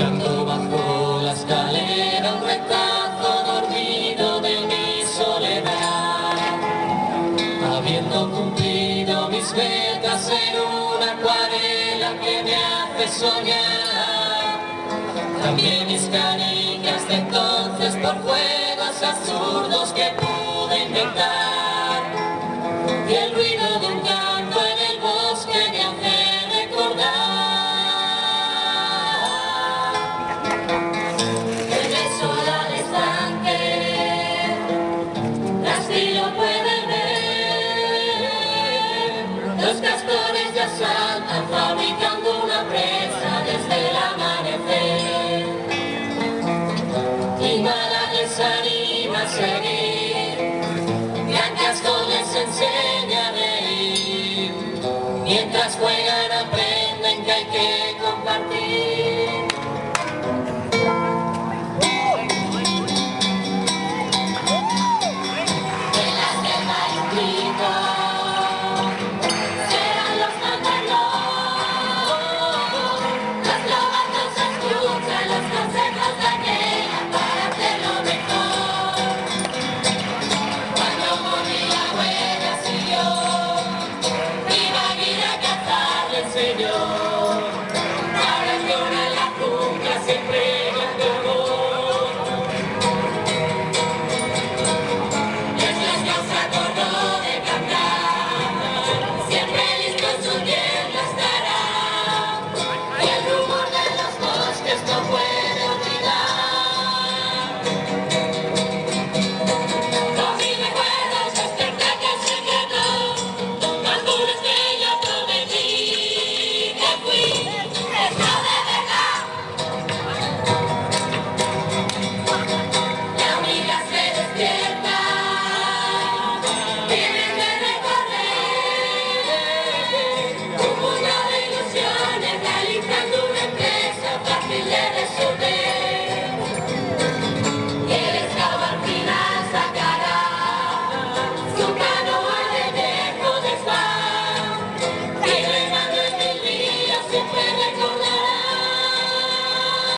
Buscando bajo la escalera un retazo dormido de mi soledad. Habiendo cumplido mis metas en una acuarela que me hace soñar. También mis canicas de entonces por juegos absurdos que pude inventar. Santa fabricando una presa desde el amanecer. Y nada les anima a seguir, blancas les enseña a reír. Mientras juegan aprenden que hay que Savior.